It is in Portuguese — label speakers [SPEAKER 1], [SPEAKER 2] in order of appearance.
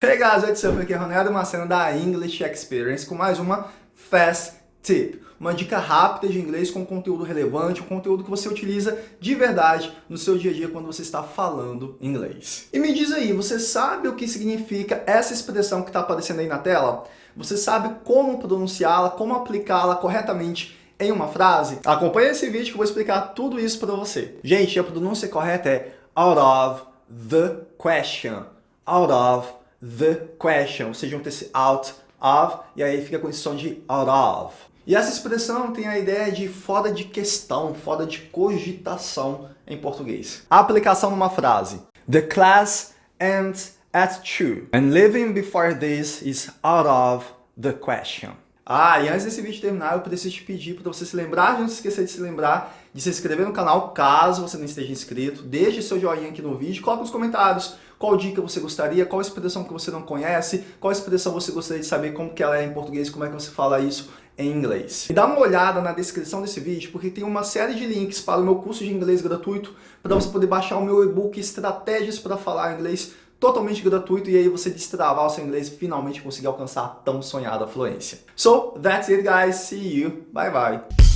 [SPEAKER 1] Hey guys, what's up? Aqui é Ronaldo Macena da English Experience com mais uma Fast Tip. Uma dica rápida de inglês com conteúdo relevante, um conteúdo que você utiliza de verdade no seu dia a dia quando você está falando inglês. E me diz aí, você sabe o que significa essa expressão que está aparecendo aí na tela? Você sabe como pronunciá-la, como aplicá-la corretamente em uma frase? Acompanhe esse vídeo que eu vou explicar tudo isso para você. Gente, a pronúncia correta é out of the question. Out of the question, ou seja, um esse out of, e aí fica com esse som de out of. E essa expressão tem a ideia de fora de questão, fora de cogitação em português. A aplicação numa frase. The class ends at 2, and leaving before this is out of the question. Ah, e antes desse vídeo terminar, eu preciso te pedir para você se lembrar, não se esquecer de se lembrar, de se inscrever no canal, caso você não esteja inscrito. Deixe seu joinha aqui no vídeo, coloque nos comentários qual dica você gostaria, qual expressão que você não conhece, qual expressão você gostaria de saber como que ela é em português, como é que você fala isso em inglês. E dá uma olhada na descrição desse vídeo, porque tem uma série de links para o meu curso de inglês gratuito, para você poder baixar o meu e-book Estratégias para Falar Inglês totalmente gratuito e aí você destravar o seu inglês e finalmente conseguir alcançar a tão sonhada fluência. So, that's it guys, see you, bye bye!